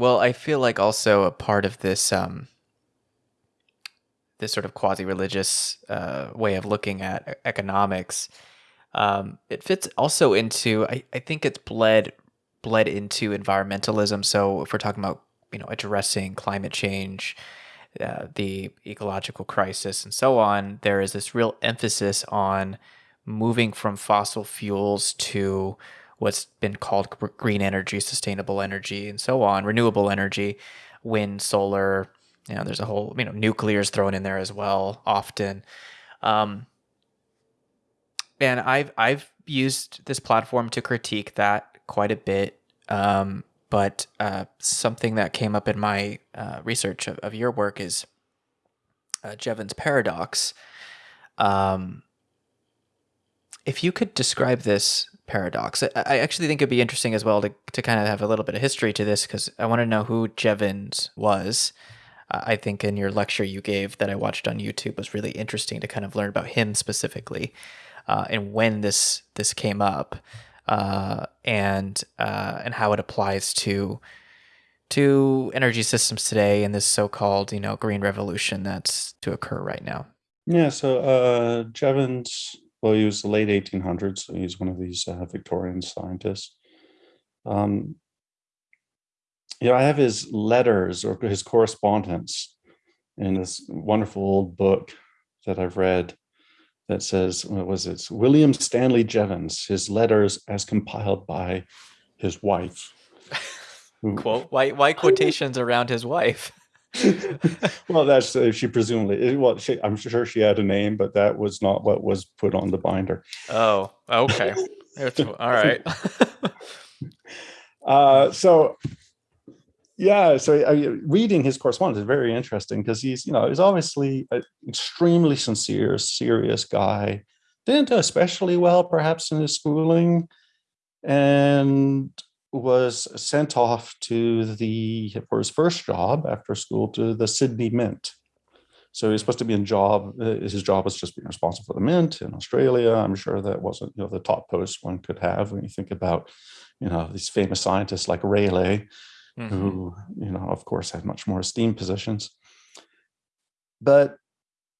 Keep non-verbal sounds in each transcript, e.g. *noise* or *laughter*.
Well, I feel like also a part of this um, this sort of quasi-religious uh, way of looking at economics. Um, it fits also into I, I think it's bled bled into environmentalism. So if we're talking about you know addressing climate change, uh, the ecological crisis, and so on, there is this real emphasis on moving from fossil fuels to what's been called green energy, sustainable energy, and so on, renewable energy, wind, solar. You know, there's a whole you know nuclear is thrown in there as well often. Um, and I've I've used this platform to critique that quite a bit. Um, but uh, something that came up in my uh, research of, of, your work is uh, Jevons paradox. Um, if you could describe this paradox, I, I, actually think it'd be interesting as well to, to kind of have a little bit of history to this because I want to know who Jevons was. I think in your lecture you gave that I watched on YouTube was really interesting to kind of learn about him specifically uh, and when this this came up uh, and uh, and how it applies to to energy systems today and this so-called you know green revolution that's to occur right now. Yeah, so uh, Jevons, well, he was the late 1800s, so he's one of these uh, Victorian scientists. Um, you know, I have his letters or his correspondence in this wonderful old book that I've read that says, what was it? It's William Stanley Jevons, his letters as compiled by his wife. *laughs* Quote, why, why quotations around his wife? Well, that's uh, she presumably. Well, she, I'm sure she had a name, but that was not what was put on the binder. Oh, okay. all right. *laughs* uh, so yeah so I, reading his correspondence is very interesting because he's you know he's obviously an extremely sincere serious guy didn't do especially well perhaps in his schooling and was sent off to the for his first job after school to the sydney mint so he's supposed to be in job uh, his job was just being responsible for the mint in australia i'm sure that wasn't you know the top post one could have when you think about you know these famous scientists like rayleigh mm-hmm. who, you know, of course, had much more esteemed positions. But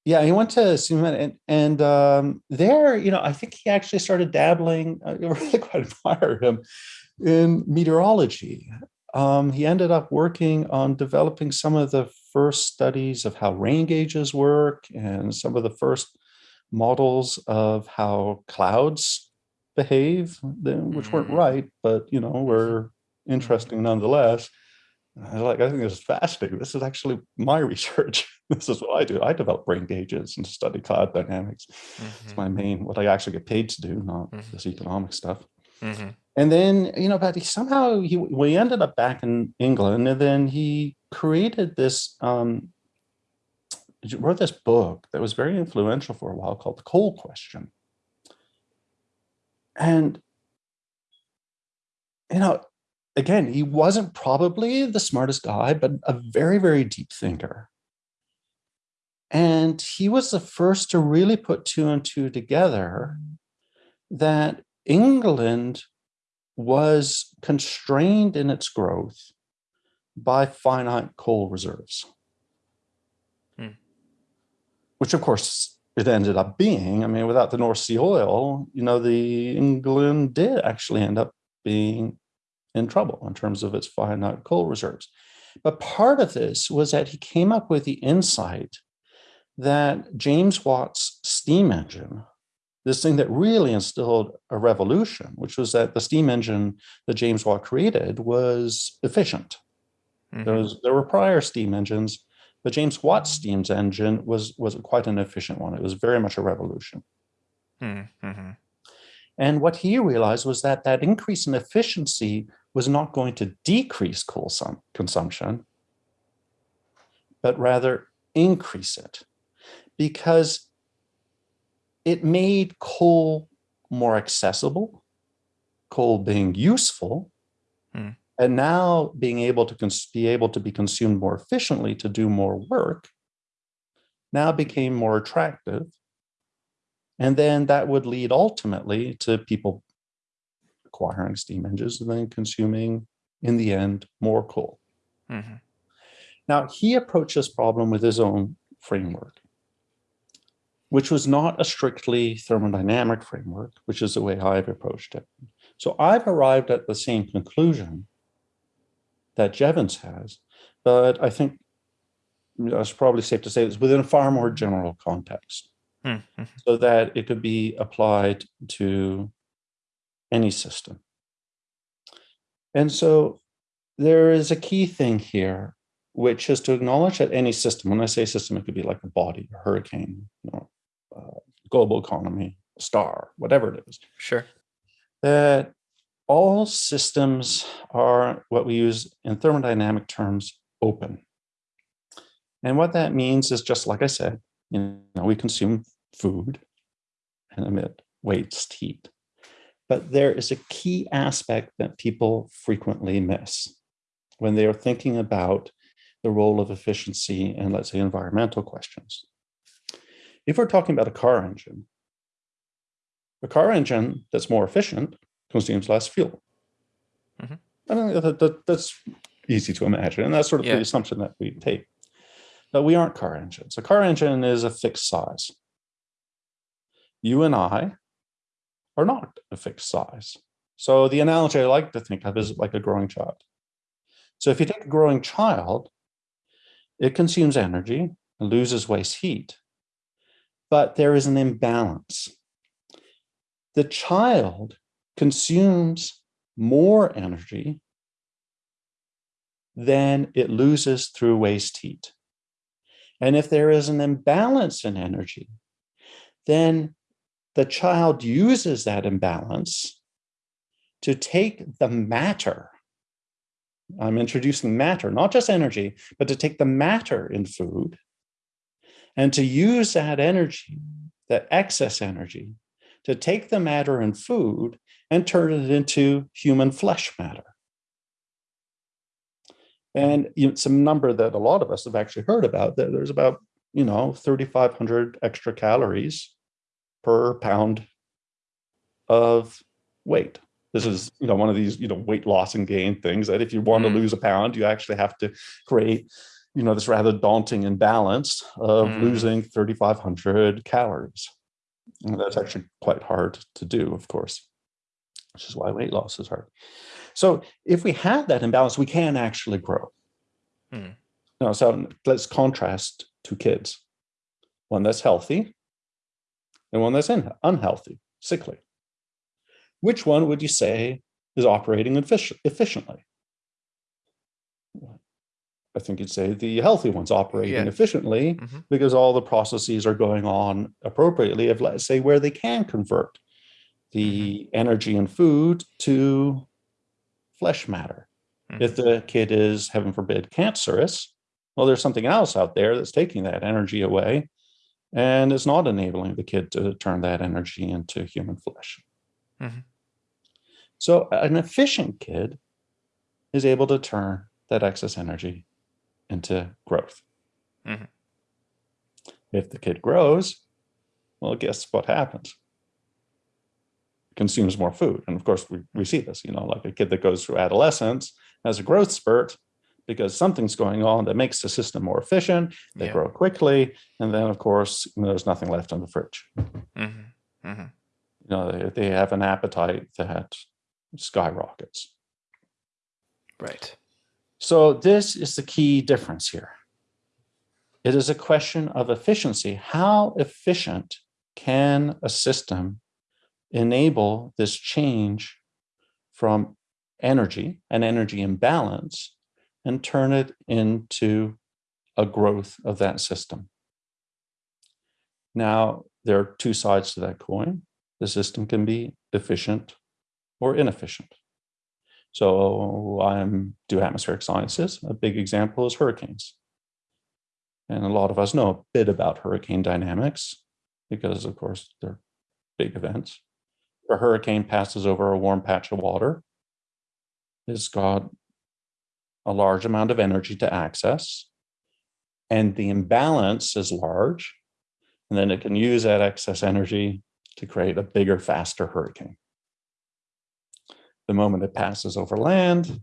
yeah, he went to Suman and, and um, there, you know, I think he actually started dabbling. *laughs* I really quite admire him in meteorology. Um, he ended up working on developing some of the first studies of how rain gauges work and some of the first models of how clouds behave, which weren't mm-hmm. right, but you know were interesting nonetheless. I like, I think this is fascinating. This is actually my *laughs* research. this is what I do. I develop rain gauges and study cloud dynamics. Mm-hmm. It's my main, what I actually get paid to do, not mm-hmm. this economic stuff. Mm-hmm. And then, you know, but he somehow he we ended up back in England, and then he created this um wrote this book that was very influential for a while called The Coal Question. And you know, again, he wasn't probably the smartest guy, but a very, very deep thinker. And he was the first to really put two and two together that England was constrained in its growth by finite coal reserves. Hmm. Which, of course, it ended up being. I mean, without the North Sea oil, you know, the England did actually end up being in trouble in terms of its finite coal reserves. But part of this was that he came up with the insight that James Watt's steam engine, this thing that really instilled a revolution, which was that the steam engine that James Watt created was efficient. Mm-hmm. There, was, there were prior steam engines, but James Watt's steam engine was, was quite an efficient one. It was very much a revolution. Mm-hmm. And what he realized was that that increase in efficiency was not going to decrease coal consumption, but rather increase it because it made coal more accessible, coal being useful, hmm. and now being able to be able to be consumed more efficiently to do more work now became more attractive. And then that would lead ultimately to people acquiring steam engines and then consuming, in the end, more coal. Mm-hmm. Now, he approached this problem with his own framework, which was not a strictly thermodynamic framework, which is the way I've approached it. So I've arrived at the same conclusion that Jevons has, but I think it's probably safe to say it's within a far more general context Mm-hmm. so that it could be applied to any system. And so there is a key thing here, which is to acknowledge that any system, when I say system, it could be like a body, a hurricane, you know, uh, global economy, star, whatever it is, Sure. that all systems are what we use in thermodynamic terms open. And what that means is just like I said, you know, we consume food and emit waste heat. But there is a key aspect that people frequently miss when they are thinking about the role of efficiency in, let's say, environmental questions. If we're talking about a car engine, a car engine that's more efficient consumes less fuel. Mhm. I mean, that, that- that's easy to imagine, and that's sort of Yeah. the assumption that we take. But we aren't car engines. A car engine is a fixed size. You and I are not a fixed size. So the analogy I like to think of is like a growing child. So if you take a growing child, it consumes energy and loses waste heat, but there is an imbalance. The child consumes more energy than it loses through waste heat. And if there is an imbalance in energy, then the child uses that imbalance to take the matter. I'm introducing matter, not just energy, but to take the matter in food and to use that energy, that excess energy, to take the matter in food and turn it into human flesh matter. And some number that a lot of us have actually heard about that there's about, you know, 3,500 extra calories per pound of weight. This is, you know, one of these, you know, weight loss and gain things that if you want Mm. to lose a pound, you actually have to create, you know, this rather daunting imbalance of Mm. losing 3,500 calories. And that's actually quite hard to do, of course, which is why weight loss is hard. So if we have that imbalance, we can actually grow. Hmm. Now, so let's contrast two kids, one that's healthy and one that's in, unhealthy, sickly. Which one would you say is operating effic- efficiently? I think you'd say the healthy one's operating Yeah. efficiently Mhm. because all the processes are going on appropriately of let's say where they can convert the energy and food to flesh matter. If the kid is, heaven forbid, cancerous, well, there's something else out there that's taking that energy away and it's not enabling the kid to turn that energy into human flesh. Mhm. So an efficient kid is able to turn that excess energy into growth. Mhm. If the kid grows, well, guess what happens? Consumes more food. And of course, we, we see this, you know, like a kid that goes through adolescence has a growth spurt because something's going on that makes the system more efficient. They Yeah. grow quickly. And then, of course, there's nothing left in the fridge. Mhm. Mhm. You know, they, they have an appetite that skyrockets. Right. So this is the key difference here. It is a question of efficiency. How efficient can a system enable this change from energy, an energy imbalance, and turn it into a growth of that system? Now, there are two sides to that coin. The system can be efficient or inefficient. So I'm do atmospheric sciences. A big example is hurricanes. And a lot of us know a bit about hurricane dynamics because, of course, they're big events. A hurricane passes over a warm patch of water, it's got a large amount of energy to access, and the imbalance is large. And then it can use that excess energy to create a bigger, faster hurricane the moment it passes over land,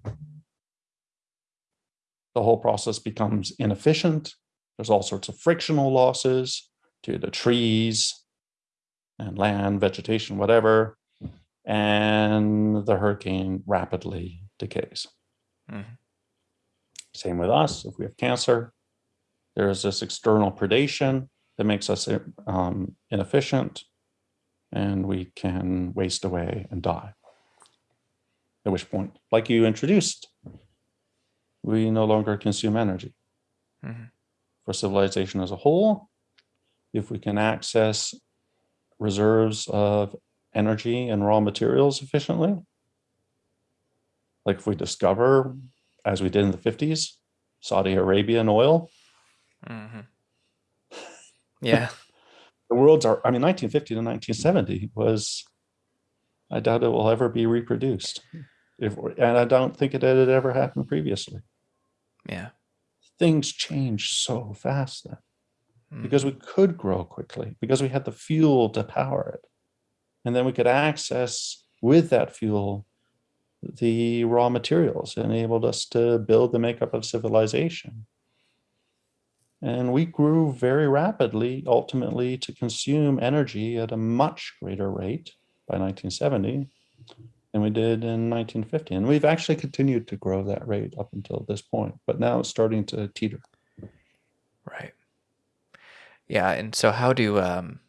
the whole process becomes inefficient. There's all sorts of frictional losses to the trees and land, vegetation, whatever. And the hurricane rapidly decays. Mm-hmm. Same with us. If we have cancer, there's this external predation that makes us um, inefficient and we can waste away and die. At which point, like you introduced, we no longer consume energy. Mm-hmm. For civilization as a whole, if we can access reserves of energy and raw materials efficiently, like if we discover, as we did in the 50s, Saudi Arabian oil. Mm-hmm. Yeah. *laughs* the world's are, I mean, 1950 to 1970 was, I doubt it will ever be reproduced. If, and I don't think it had ever happened previously. Yeah. Things changed so fast then mm. because we could grow quickly, because we had the fuel to power it. And then we could access with that fuel the raw materials enabled us to build the makeup of civilization. And we grew very rapidly, ultimately, to consume energy at a much greater rate by 1970 than we did in 1950. And we've actually continued to grow that rate up until this point, but now it's starting to teeter. Right. Yeah. And so, how do, um,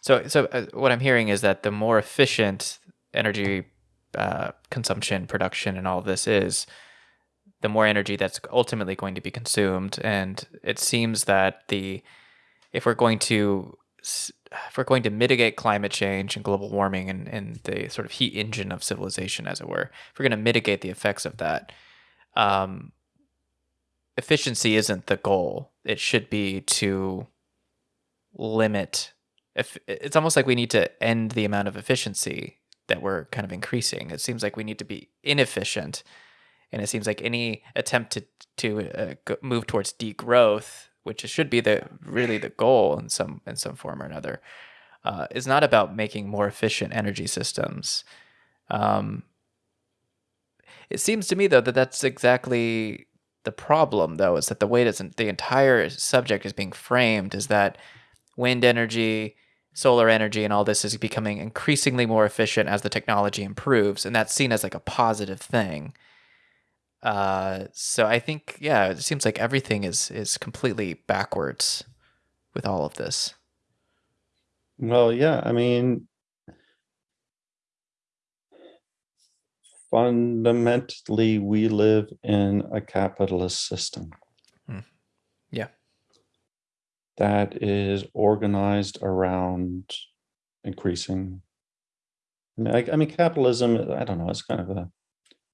so, so uh, what I'm hearing is that the more efficient energy uh, consumption, production, and all this is, the more energy that's ultimately going to be consumed. And it seems that the if we're going to if we're going to mitigate climate change and global warming and, and the sort of heat engine of civilization, as it were, if we're going to mitigate the effects of that, um, efficiency isn't the goal. It should be to limit. If it's almost like we need to end the amount of efficiency that we're kind of increasing. It seems like we need to be inefficient, and it seems like any attempt to to uh, move towards degrowth, which should be the really the goal in some in some form or another, uh, is not about making more efficient energy systems. Um, it seems to me though that that's exactly the problem though is that the way that the entire subject is being framed is that wind energy solar energy and all this is becoming increasingly more efficient as the technology improves, and that's seen as like a positive thing. Uh, so I think, yeah, it seems like everything is is completely backwards with all of this. Well, yeah, I mean, fundamentally, we live in a capitalist system. Hmm. Yeah that is organized around increasing. I mean, I, I mean, capitalism. I don't know. It's kind of a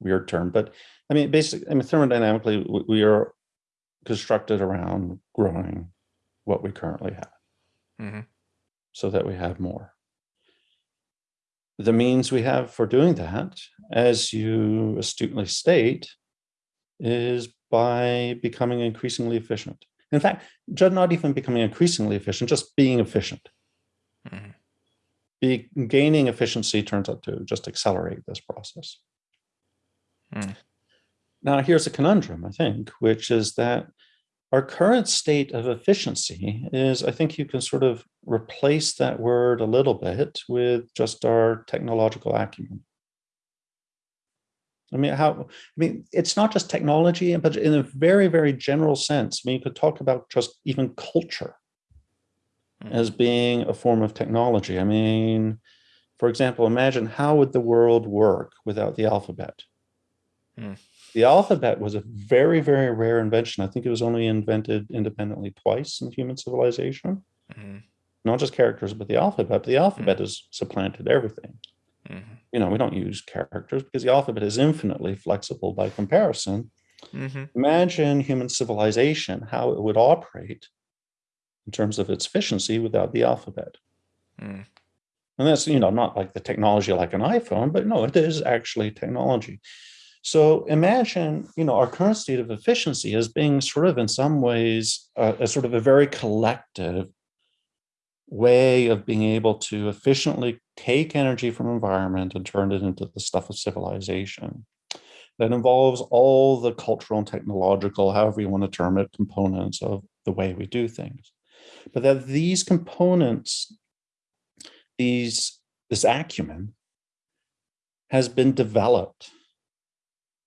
weird term, but I mean, basically, I mean, thermodynamically, we, we are constructed around growing what we currently have, mm-hmm. so that we have more. The means we have for doing that, as you astutely state, is by becoming increasingly efficient. In fact, not even becoming increasingly efficient, just being efficient. Mm-hmm. Be, gaining efficiency turns out to just accelerate this process. Mm. Now, here's a conundrum, I think, which is that our current state of efficiency is, I think you can sort of replace that word a little bit with just our technological acumen. I mean, how, I mean, it's not just technology, but in a very, very general sense. I mean, you could talk about just even culture mm. as being a form of technology. I mean, for example, imagine how would the world work without the alphabet? Mm. The alphabet was a very, very rare invention. I think it was only invented independently twice in human civilization. Mm. Not just characters, but the alphabet. The alphabet mm. has supplanted everything. Mm-hmm. You know, we don't use characters because the alphabet is infinitely flexible by comparison. Mm-hmm. Imagine human civilization, how it would operate in terms of its efficiency without the alphabet. Mm. And that's, you know, not like the technology like an iPhone, but no, it is actually technology. So imagine, you know, our current state of efficiency as being sort of in some ways uh, a sort of a very collective way of being able to efficiently take energy from environment and turn it into the stuff of civilization. that involves all the cultural and technological, however you want to term it, components of the way we do things. But that these components, these this acumen has been developed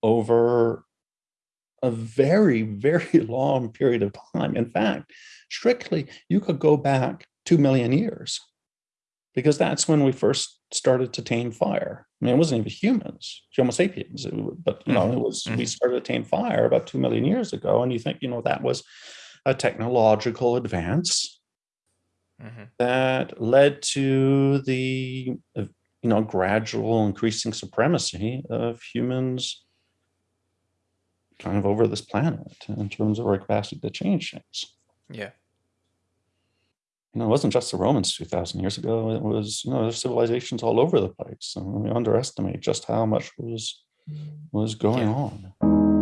over a very, very *laughs* long period of time. In fact, strictly, you could go back 2 million years because that's when we first started to tame fire. I mean, it wasn't even humans, Homo sapiens, but you know, it mm-hmm. was mm-hmm. we started to tame fire about two million years ago, and you think you know that was a technological advance mm-hmm. that led to the you know gradual increasing supremacy of humans kind of over this planet in terms of our capacity to change things. Yeah you know, it wasn't just the Romans 2,000 years ago. It was, you know, there's civilizations all over the place. And we underestimate just how much was was going yeah. on.